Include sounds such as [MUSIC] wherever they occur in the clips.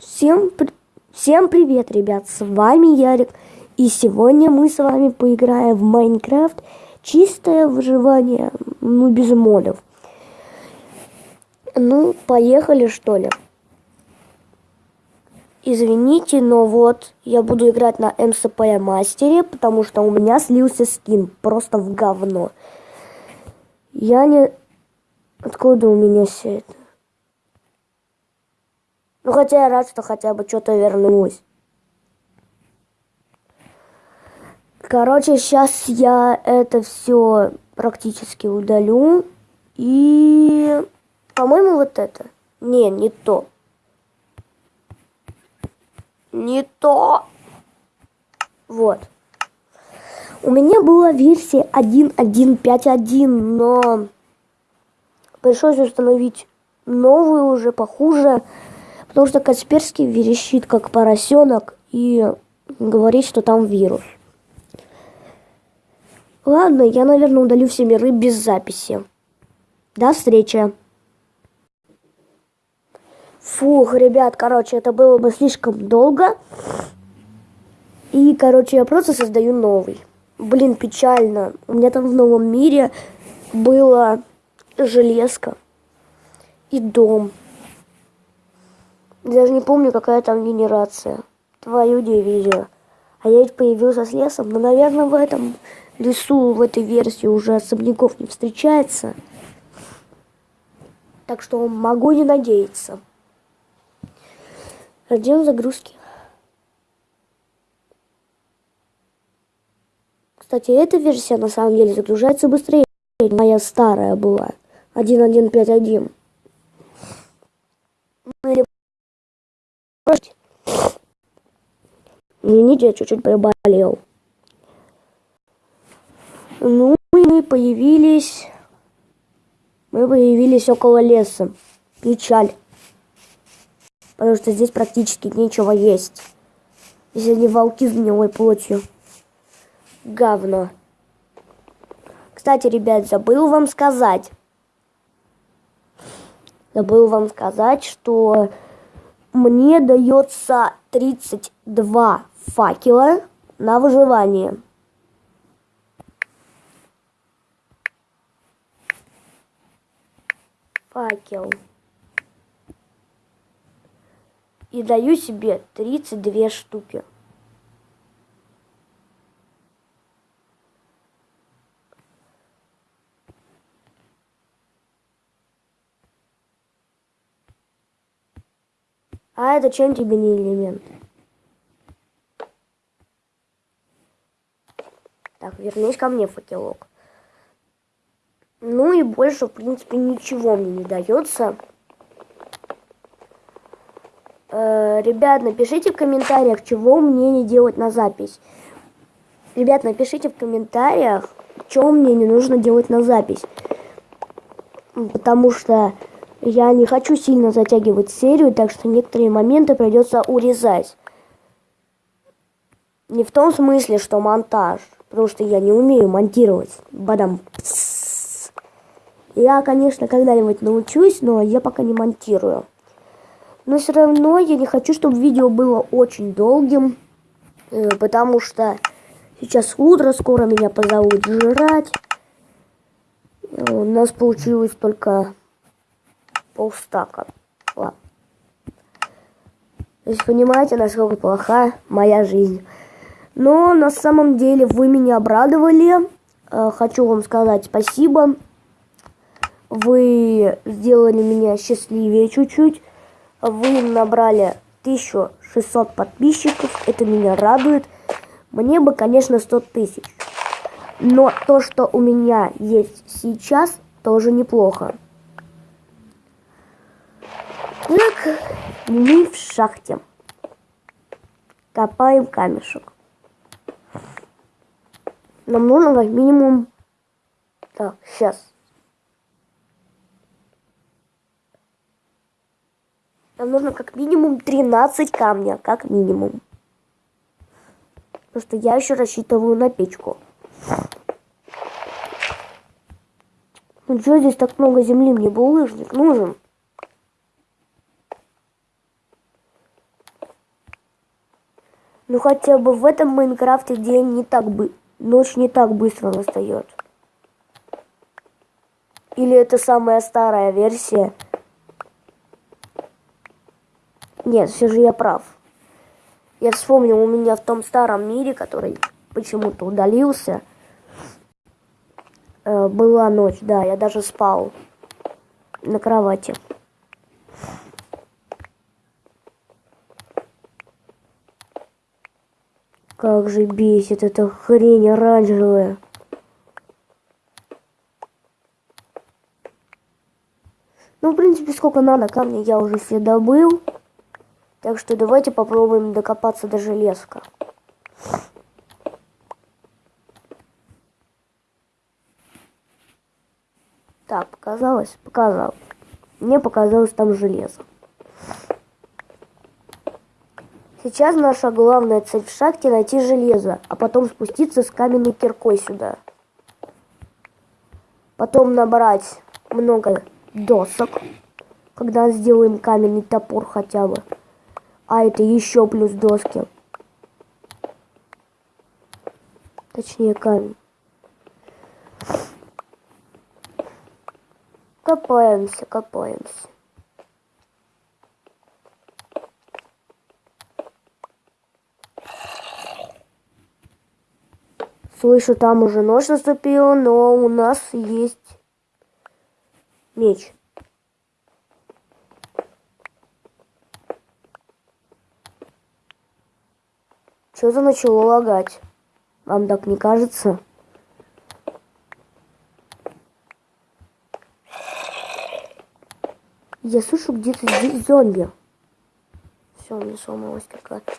Всем, при- всем привет, ребят, с вами Ярик, и сегодня мы с вами поиграем в Майнкрафт чистое выживание, ну, без модов. Ну, поехали, что ли. Извините, но вот я буду играть на МСП мастере, потому что у меня слился скин просто в говно. Я не... Откуда у меня все это? Ну, хотя я рад, что хотя бы что-то вернулось. Короче, сейчас я это все практически удалю. И, по-моему, вот это. Не, не то. Не то. Вот. У меня была версия 1.1.5.1, но пришлось установить новую уже похуже. Потому что Касперский верещит, как поросенок, и говорит, что там вирус. Ладно, я, наверное, удалю все миры без записи. До встречи. Фух, ребят, короче, это было бы слишком долго. И, короче, я просто создаю новый. Блин, печально. У меня там в новом мире было железка и дом. Даже не помню, какая там генерация. Твою дивизию. А я ведь появился с лесом. Но, наверное, в этом лесу, в этой версии уже особняков не встречается. Так что могу не надеяться. Ждем загрузки. Кстати, эта версия на самом деле загружается быстрее. Моя старая была. 1.1.5.1. Извините, я чуть-чуть приболел. Ну и мы появились... Мы появились около леса. Печаль. Потому что здесь практически нечего есть. Если не волки с гнилой плотью. Говно. Кстати, ребят, забыл вам сказать. Забыл вам сказать, что мне дается 32 факела на выживание. Факел. И даю себе 32 штуки. А это чем тебе не элемент? Так, вернись ко мне, факелок. Ну и больше, в принципе, ничего мне не дается. Э, ребят, напишите в комментариях, чего мне не делать на запись. Ребят, напишите в комментариях, что мне не нужно делать на запись. Потому что я не хочу сильно затягивать серию, так что некоторые моменты придется урезать. Не в том смысле, что монтаж, потому что я не умею монтировать. Бадам. Я, конечно, когда-нибудь научусь, но я пока не монтирую. Но все равно я не хочу, чтобы видео было очень долгим, э, потому что сейчас утро, скоро меня позовут жрать. Э, у нас получилось только полстака. Ладно. То есть понимаете, насколько плоха моя жизнь. Но на самом деле вы меня обрадовали. Э, хочу вам сказать спасибо. Вы сделали меня счастливее чуть-чуть. Вы набрали 1600 подписчиков. Это меня радует. Мне бы, конечно, 100 тысяч. Но то, что у меня есть сейчас, тоже неплохо. Так, мы в шахте. Копаем камешек. Нам нужно как минимум... Так, сейчас. Нам нужно как минимум 13 камня, как минимум. Потому что я еще рассчитываю на печку. Ну что здесь так много земли? Мне булыжник нужен. Ну хотя бы в этом Майнкрафте день не так бы... Ночь не так быстро настает. Или это самая старая версия? Нет, все же я прав. Я вспомнил, у меня в том старом мире, который почему-то удалился, э, была ночь, да, я даже спал на кровати. Как же бесит эта хрень оранжевая. Ну, в принципе, сколько надо камней я уже все добыл. Так что давайте попробуем докопаться до железка. Так, показалось? Показалось. Мне показалось там железо. Сейчас наша главная цель в шахте найти железо, а потом спуститься с каменной киркой сюда. Потом набрать много досок, когда сделаем каменный топор хотя бы. А это еще плюс доски. Точнее камень. Копаемся, копаемся. Слышу, там уже ночь наступила, но у нас есть меч. Что-то начало лагать. Вам так не кажется? Я слышу где-то здесь зомби. Все, у меня сломалась какая-то.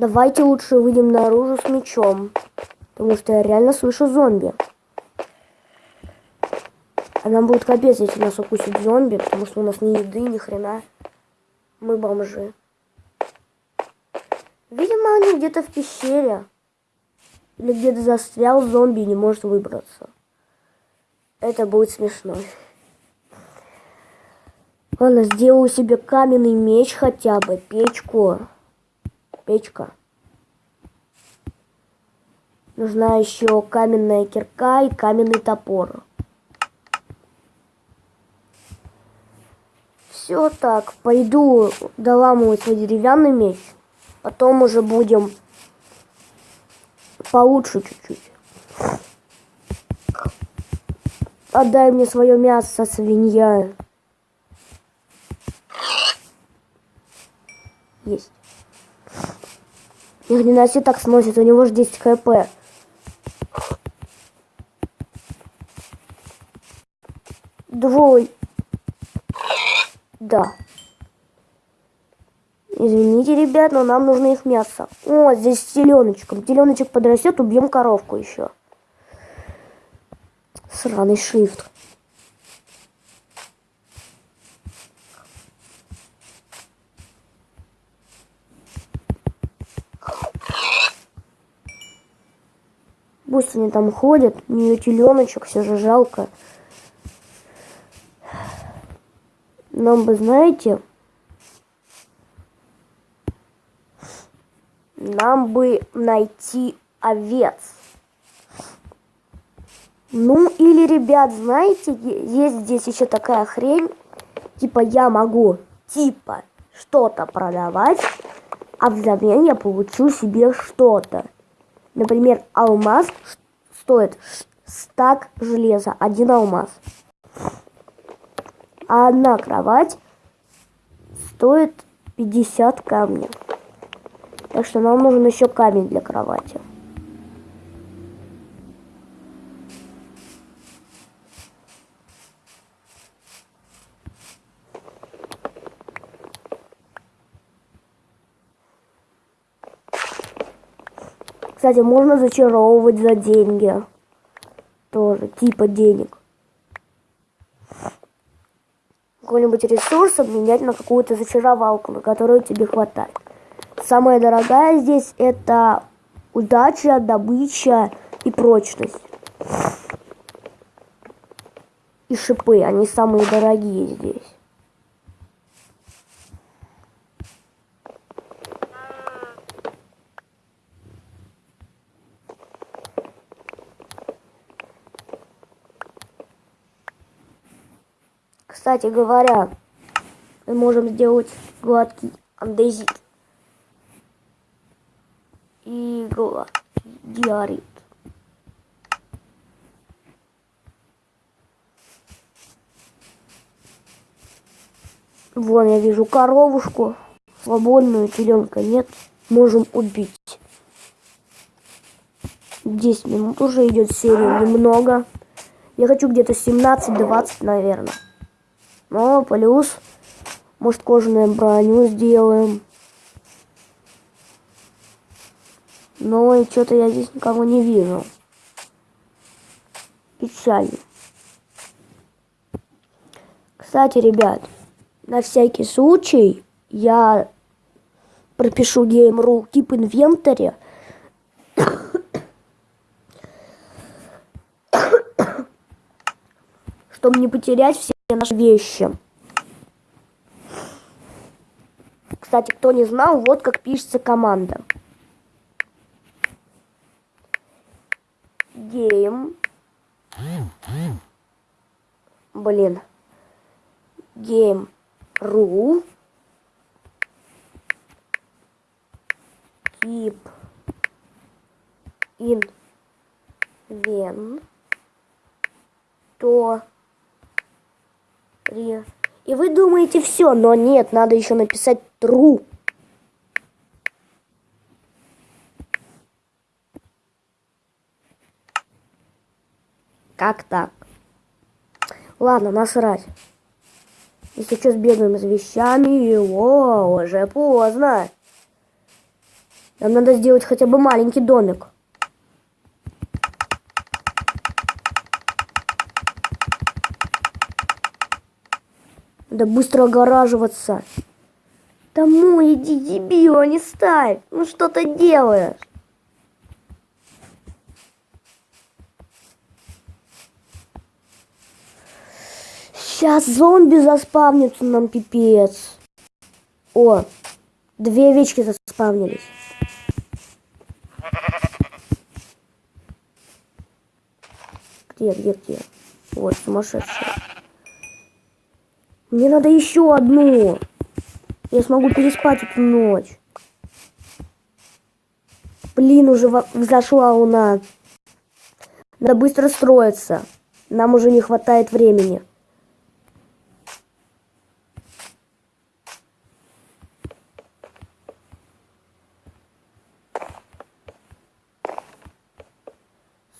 Давайте лучше выйдем наружу с мечом. Потому что я реально слышу зомби. А нам будет капец, если нас укусит зомби, потому что у нас ни еды, ни хрена. Мы бомжи. Видимо, они где-то в пещере. Или где-то застрял зомби и не может выбраться. Это будет смешно. Ладно, сделаю себе каменный меч хотя бы, печку печка. Нужна еще каменная кирка и каменный топор. Все так, пойду доламывать свой деревянный меч. Потом уже будем получше чуть-чуть. Отдай мне свое мясо, свинья. Есть. Их не так сносит, у него же 10 хп. Двой. Да. Извините, ребят, но нам нужно их мясо. О, здесь с теленочком. Теленочек подрастет, убьем коровку еще. Сраный шрифт. Пусть они там ходят, у нее теленочек, все же жалко. Нам бы, знаете, нам бы найти овец. Ну, или, ребят, знаете, есть здесь еще такая хрень, типа я могу, типа, что-то продавать, а взамен я получу себе что-то. Например, алмаз стоит стак железа, один алмаз. А одна кровать стоит 50 камней. Так что нам нужен еще камень для кровати. Кстати, можно зачаровывать за деньги. Тоже, типа денег. Какой-нибудь ресурс обменять на какую-то зачаровалку, на которую тебе хватает. Самая дорогая здесь это удача, добыча и прочность. И шипы, они самые дорогие здесь. Кстати говоря, мы можем сделать гладкий андезит. И диарит. Вон я вижу коровушку, свободную, теленка нет. Можем убить. 10 минут уже идет серия, немного. Я хочу где-то 17-20, наверное. Но плюс, может, кожаную броню сделаем. Но и что-то я здесь никого не вижу. Печально. Кстати, ребят, на всякий случай я пропишу Game.ru тип инвентаря. [COUGHS] чтобы не потерять все наши вещи. Кстати, кто не знал, вот как пишется команда. Game. Блин. Game. Ру. Keep. In. Вен. То. Ре. И вы думаете все, но нет, надо еще написать true. Как так? Ладно, насрать. Если что, сбегаем с вещами. О, уже поздно. Нам надо сделать хотя бы маленький домик. Надо быстро огораживаться. Домой иди, дебил, а не ставь. Ну что ты делаешь? Сейчас зомби заспавнится нам пипец. О, две овечки заспавнились. Где, где, где? Вот, сумасшедшая. Мне надо еще одну. Я смогу переспать эту ночь. Блин, уже взошла луна. Надо быстро строиться. Нам уже не хватает времени.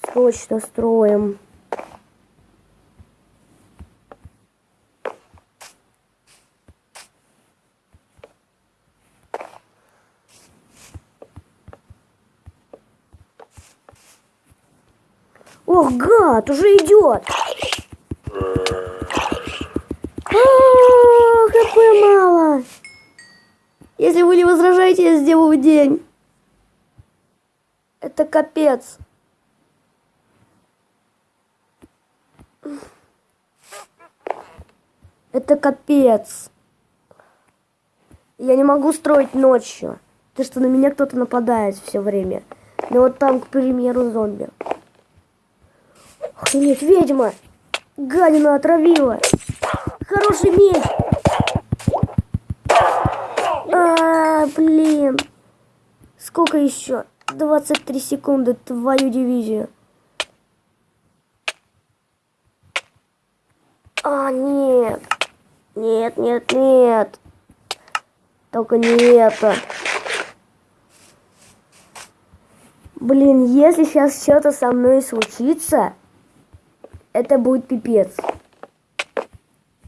Срочно строим. Идет. А, хп мало. Если вы не возражаете, я сделаю день. Это капец. Это капец. Я не могу строить ночью. Ты что, на меня кто-то нападает все время. Ну вот там, к примеру, зомби. Охренеть, ведьма! Гадина отравила! Хороший меч! А, блин! Сколько еще? 23 секунды, твою дивизию. А, нет. Нет, нет, нет. Только не это. Блин, если сейчас что-то со мной случится, это будет пипец.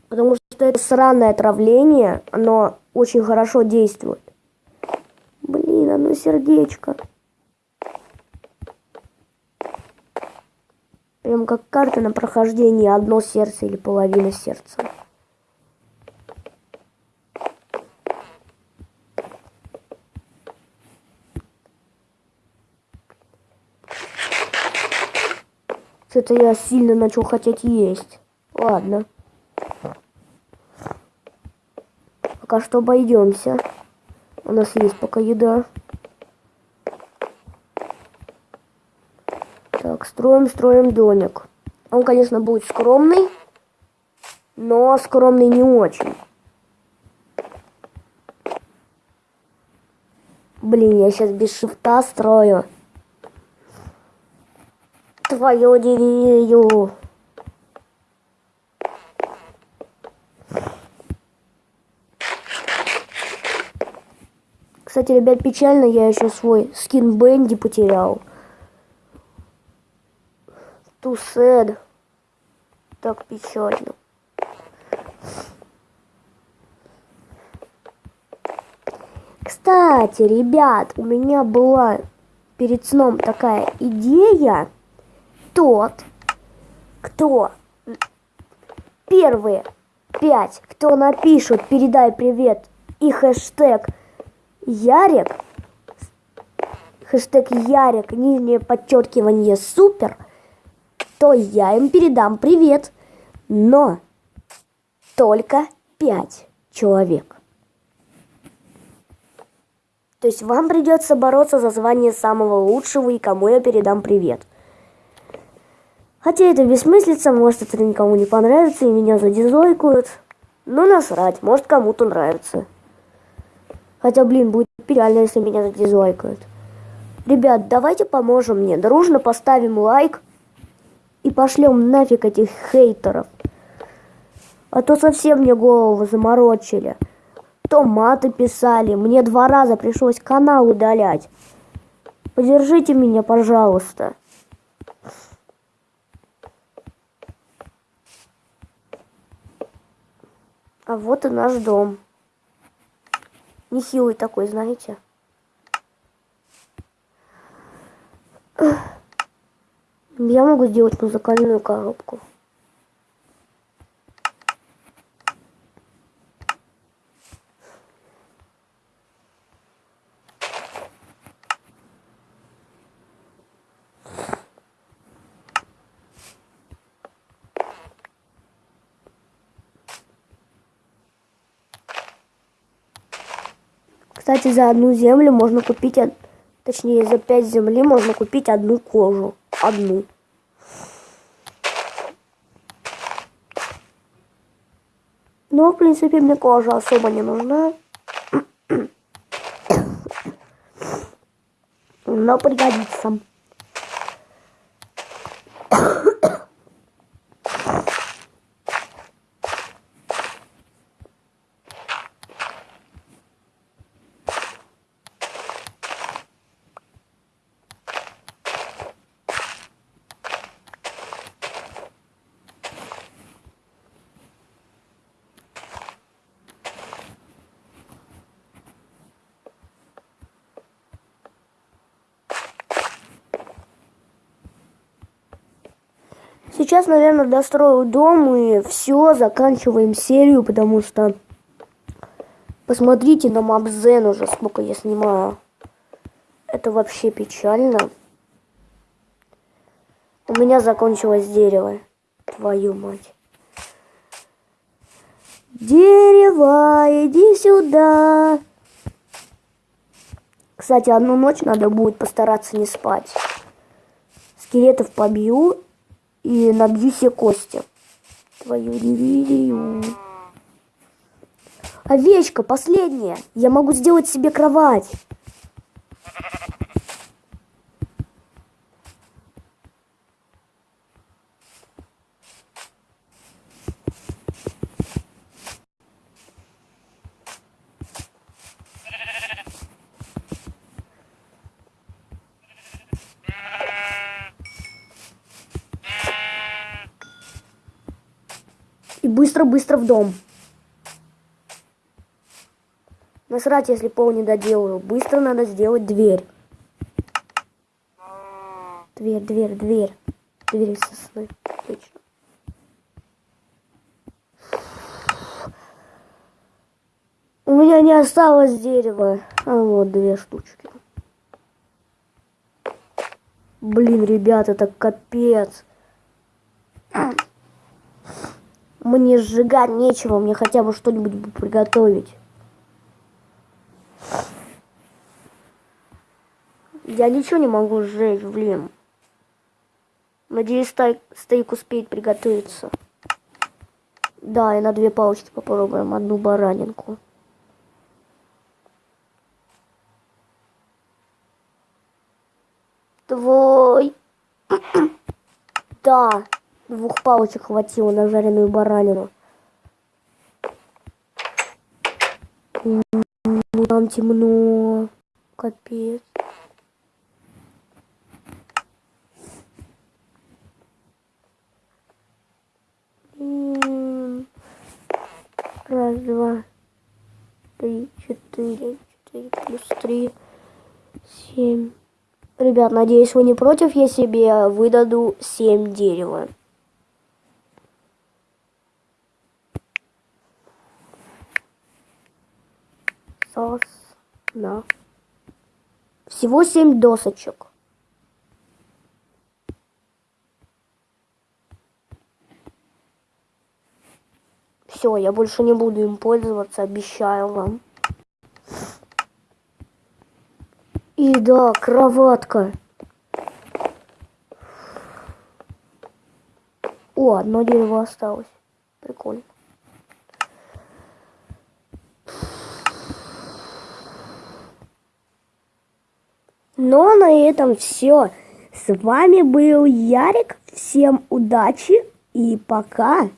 Потому что это сраное отравление, оно очень хорошо действует. Блин, оно сердечко. Прям как карта на прохождение, одно сердце или половина сердца. Что-то я сильно начал хотеть есть. Ладно. Пока что обойдемся. У нас есть пока еда. Так, строим, строим домик. Он, конечно, будет скромный. но скромный не очень. Блин, я сейчас без шифта строю. Твою дивизию. Кстати, ребят, печально, я еще свой скин Бенди потерял. Sad. Так печально. Кстати, ребят, у меня была перед сном такая идея. Тот, кто первые пять, кто напишут «Передай привет» и хэштег Ярик, хэштег Ярик, нижнее подчеркивание супер, то я им передам привет. Но только пять человек. То есть вам придется бороться за звание самого лучшего и кому я передам привет. Хотя это бессмыслица, может это никому не понравится и меня задизлайкают. Но насрать, может кому-то нравится. Хотя, блин, будет печально, если меня задизлайкают. Ребят, давайте поможем мне. Дружно поставим лайк и пошлем нафиг этих хейтеров. А то совсем мне голову заморочили. То маты писали. Мне два раза пришлось канал удалять. Поддержите меня, пожалуйста. А вот и наш дом. Нехилый такой, знаете. Я могу сделать музыкальную коробку. Кстати, за одну землю можно купить, точнее, за пять земли можно купить одну кожу. Одну. Но, в принципе, мне кожа особо не нужна. [COUGHS] Но пригодится. Сейчас, наверное, дострою дом и все, заканчиваем серию, потому что посмотрите на Мабзен уже, сколько я снимаю. Это вообще печально. У меня закончилось дерево. Твою мать. Дерево, иди сюда. Кстати, одну ночь надо будет постараться не спать. Скелетов побью и набью кости. Твою дивизию. Овечка, последняя. Я могу сделать себе кровать. И быстро-быстро в дом. Насрать, если пол не доделаю. Быстро надо сделать дверь. Дверь, дверь, дверь. Дверь из сосны. Точно. У меня не осталось дерева. А вот две штучки. Блин, ребят, это капец. Мне сжигать нечего, мне хотя бы что-нибудь приготовить. Я ничего не могу сжечь, блин. Надеюсь, стейк, стейк успеет приготовиться. Да, и на две палочки попробуем одну баранинку. Твой. [CLEARS THROAT] да, двух палочек хватило на жареную баранину. Там темно. Капец. Раз, два, три, четыре, четыре плюс три, семь. Ребят, надеюсь, вы не против, я себе выдаду семь дерева. Сосна. Всего семь досочек. Все, я больше не буду им пользоваться, обещаю вам. И да, кроватка. О, одно дерево осталось. Прикольно. Ну а на этом все. С вами был Ярик. Всем удачи и пока.